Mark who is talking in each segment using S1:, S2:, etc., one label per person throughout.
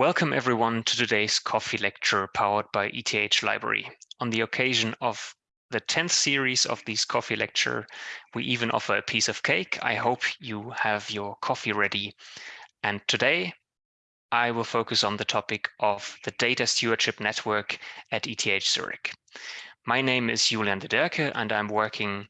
S1: Welcome everyone to today's coffee lecture powered by ETH Library. On the occasion of the 10th series of this coffee lecture, we even offer a piece of cake. I hope you have your coffee ready. And today I will focus on the topic of the data stewardship network at ETH Zurich. My name is Julian Dederke and I'm working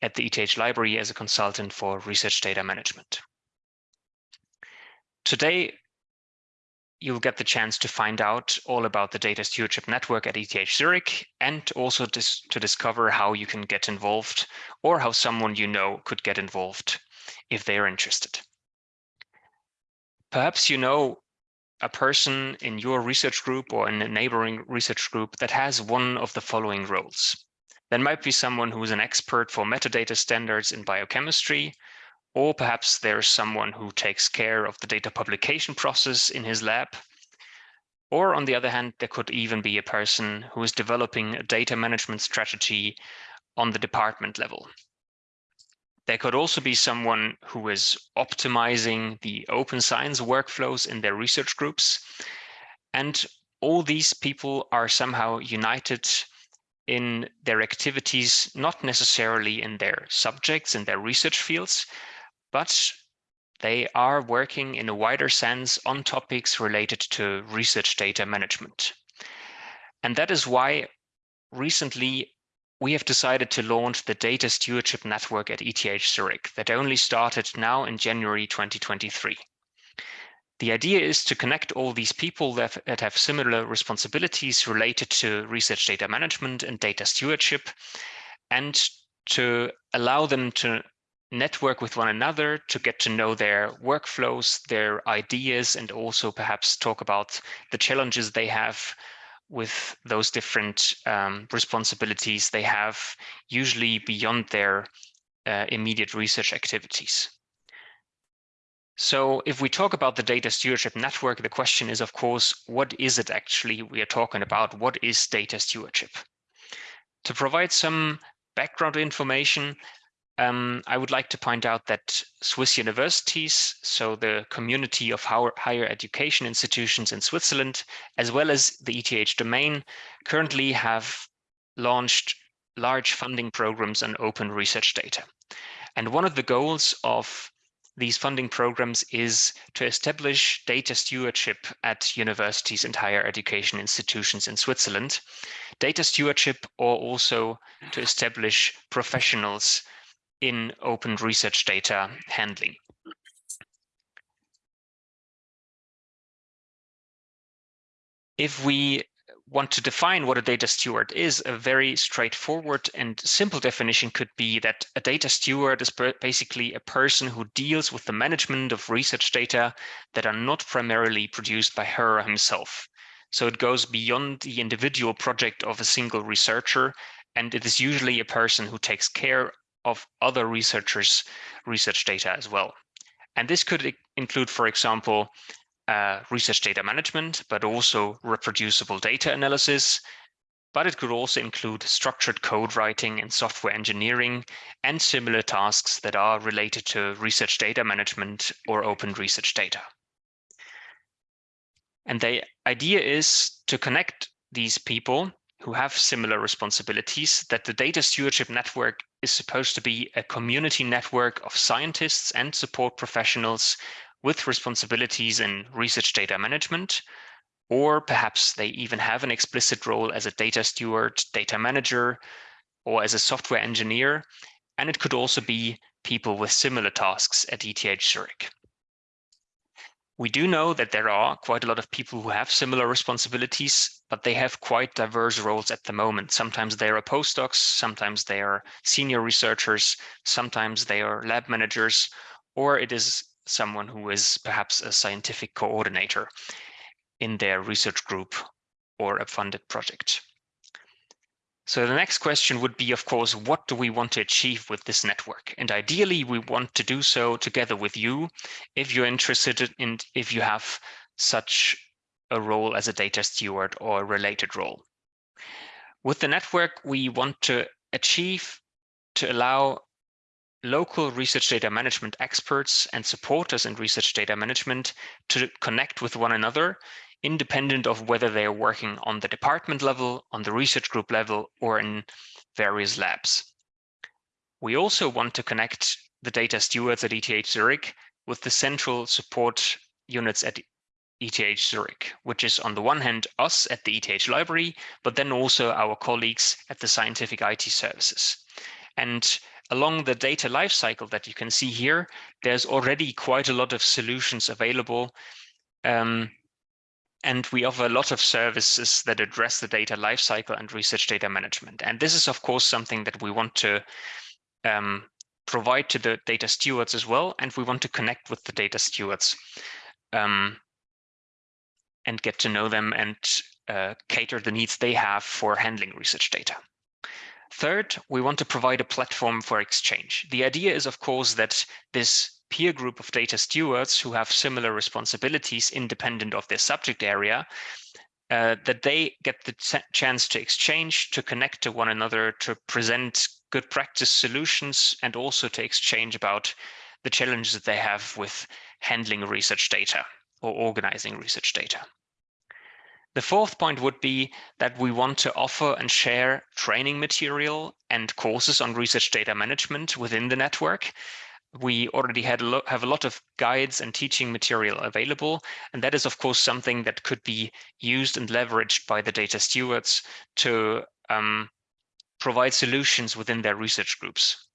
S1: at the ETH Library as a consultant for research data management. Today, you'll get the chance to find out all about the data stewardship network at ETH Zurich and also dis to discover how you can get involved or how someone you know could get involved if they're interested. Perhaps you know a person in your research group or in a neighboring research group that has one of the following roles. There might be someone who is an expert for metadata standards in biochemistry, or perhaps there's someone who takes care of the data publication process in his lab. Or on the other hand, there could even be a person who is developing a data management strategy on the department level. There could also be someone who is optimizing the open science workflows in their research groups. And all these people are somehow united in their activities, not necessarily in their subjects, in their research fields, but they are working in a wider sense on topics related to research data management. And that is why recently we have decided to launch the Data Stewardship Network at ETH Zurich that only started now in January 2023. The idea is to connect all these people that, that have similar responsibilities related to research data management and data stewardship and to allow them to network with one another to get to know their workflows, their ideas, and also perhaps talk about the challenges they have with those different um, responsibilities they have, usually beyond their uh, immediate research activities. So if we talk about the data stewardship network, the question is, of course, what is it actually we are talking about? What is data stewardship? To provide some background information, um, I would like to point out that Swiss universities, so the community of higher education institutions in Switzerland, as well as the ETH domain, currently have launched large funding programs on open research data. And one of the goals of these funding programs is to establish data stewardship at universities and higher education institutions in Switzerland. Data stewardship or also to establish professionals in open research data handling. If we want to define what a data steward is, a very straightforward and simple definition could be that a data steward is basically a person who deals with the management of research data that are not primarily produced by her or himself. So it goes beyond the individual project of a single researcher, and it is usually a person who takes care of other researchers' research data as well. And this could include, for example, uh, research data management, but also reproducible data analysis. But it could also include structured code writing and software engineering and similar tasks that are related to research data management or open research data. And the idea is to connect these people who have similar responsibilities, that the data stewardship network is supposed to be a community network of scientists and support professionals with responsibilities in research data management, or perhaps they even have an explicit role as a data steward, data manager, or as a software engineer. And it could also be people with similar tasks at ETH Zurich. We do know that there are quite a lot of people who have similar responsibilities, but they have quite diverse roles at the moment. Sometimes they are postdocs, sometimes they are senior researchers, sometimes they are lab managers, or it is someone who is perhaps a scientific coordinator in their research group or a funded project. So the next question would be, of course, what do we want to achieve with this network? And ideally, we want to do so together with you if you're interested in if you have such a role as a data steward or a related role. With the network, we want to achieve to allow local research data management experts and supporters in research data management to connect with one another, independent of whether they are working on the department level, on the research group level, or in various labs. We also want to connect the data stewards at ETH Zurich with the central support units at ETH Zurich, which is on the one hand us at the ETH library, but then also our colleagues at the scientific IT services. And along the data lifecycle that you can see here, there's already quite a lot of solutions available. Um, and we offer a lot of services that address the data lifecycle and research data management. And this is, of course, something that we want to um, provide to the data stewards as well. And we want to connect with the data stewards um, and get to know them and uh, cater the needs they have for handling research data. Third, we want to provide a platform for exchange. The idea is, of course, that this peer group of data stewards who have similar responsibilities independent of their subject area, uh, that they get the chance to exchange, to connect to one another, to present good practice solutions, and also to exchange about the challenges that they have with handling research data or organizing research data. The fourth point would be that we want to offer and share training material and courses on research data management within the network. We already had a have a lot of guides and teaching material available, and that is of course something that could be used and leveraged by the data stewards to um, provide solutions within their research groups.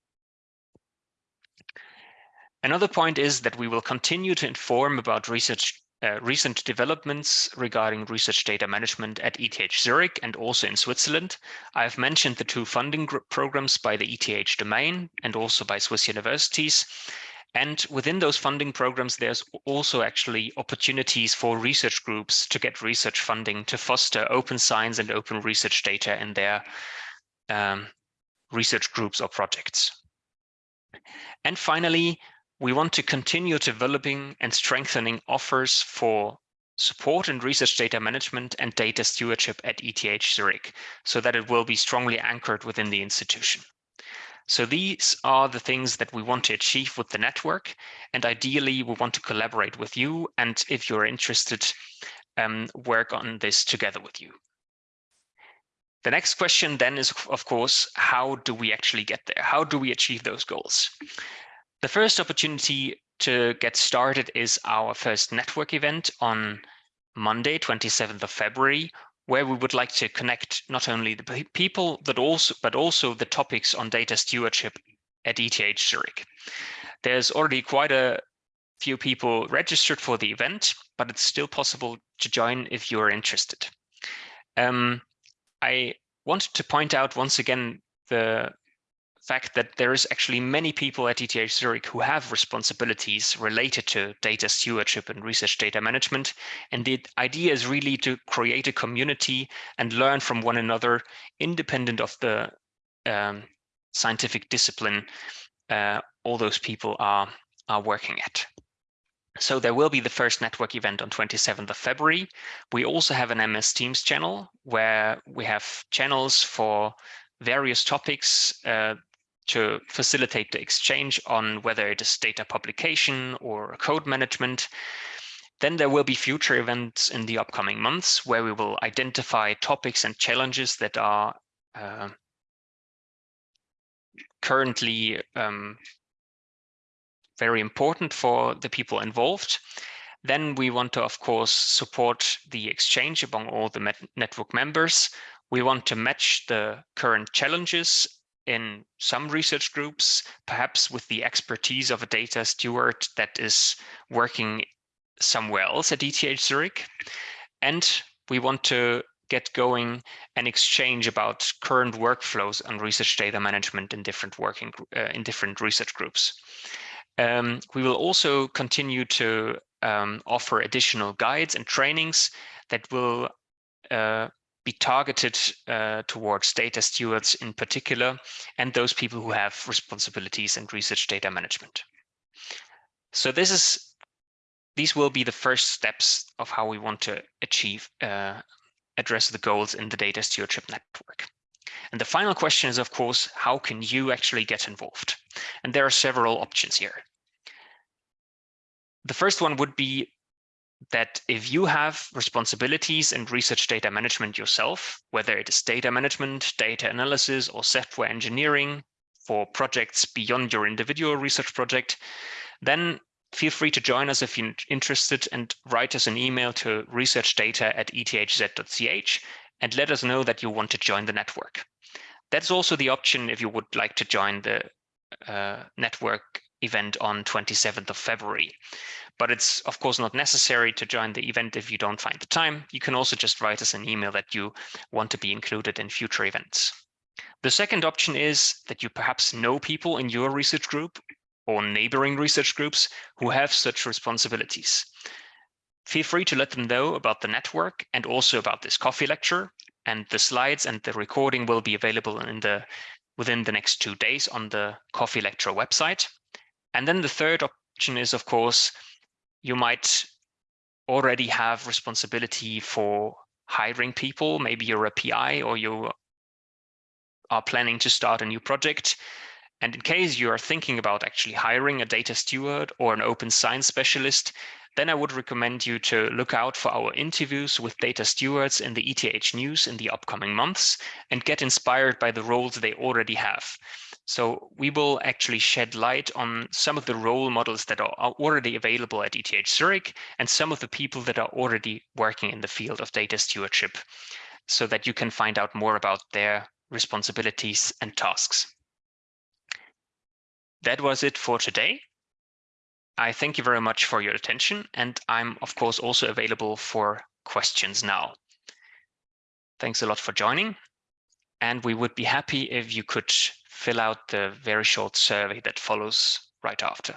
S1: Another point is that we will continue to inform about research uh, recent developments regarding research data management at ETH Zurich and also in Switzerland. I've mentioned the two funding programs by the ETH domain and also by Swiss universities. And within those funding programs, there's also actually opportunities for research groups to get research funding to foster open science and open research data in their um, research groups or projects. And finally, we want to continue developing and strengthening offers for support and research data management and data stewardship at ETH Zurich so that it will be strongly anchored within the institution. So these are the things that we want to achieve with the network. And ideally, we want to collaborate with you. And if you're interested, um, work on this together with you. The next question then is, of course, how do we actually get there? How do we achieve those goals? The first opportunity to get started is our first network event on Monday, 27th of February, where we would like to connect not only the people, but also, but also the topics on data stewardship at ETH Zurich. There's already quite a few people registered for the event, but it's still possible to join if you're interested. Um, I wanted to point out once again the fact that there is actually many people at ETH Zurich who have responsibilities related to data stewardship and research data management. And the idea is really to create a community and learn from one another independent of the um, scientific discipline uh, all those people are, are working at. So there will be the first network event on 27th of February. We also have an MS Teams channel where we have channels for various topics uh, to facilitate the exchange on whether it is data publication or code management. Then there will be future events in the upcoming months where we will identify topics and challenges that are uh, currently um, very important for the people involved. Then we want to, of course, support the exchange among all the network members. We want to match the current challenges in some research groups, perhaps with the expertise of a data steward that is working somewhere else at ETH Zurich. And we want to get going and exchange about current workflows on research data management in different working uh, in different research groups. Um, we will also continue to um, offer additional guides and trainings that will uh, be targeted uh, towards data stewards in particular, and those people who have responsibilities in research data management. So this is these will be the first steps of how we want to achieve uh, address the goals in the data stewardship network. And the final question is, of course, how can you actually get involved? And there are several options here. The first one would be that if you have responsibilities in research data management yourself, whether it is data management, data analysis, or software engineering for projects beyond your individual research project, then feel free to join us if you're interested and write us an email to researchdata at ethz.ch and let us know that you want to join the network. That's also the option if you would like to join the uh, network event on 27th of February. But it's of course not necessary to join the event if you don't find the time. You can also just write us an email that you want to be included in future events. The second option is that you perhaps know people in your research group or neighboring research groups who have such responsibilities. Feel free to let them know about the network and also about this coffee lecture and the slides and the recording will be available in the within the next two days on the coffee lecture website. And then the third option is, of course, you might already have responsibility for hiring people. Maybe you're a PI or you are planning to start a new project. And in case you are thinking about actually hiring a data steward or an open science specialist, then I would recommend you to look out for our interviews with data stewards in the ETH news in the upcoming months and get inspired by the roles they already have. So we will actually shed light on some of the role models that are already available at ETH Zurich and some of the people that are already working in the field of data stewardship so that you can find out more about their responsibilities and tasks. That was it for today. I thank you very much for your attention, and I'm of course also available for questions now. Thanks a lot for joining, and we would be happy if you could fill out the very short survey that follows right after.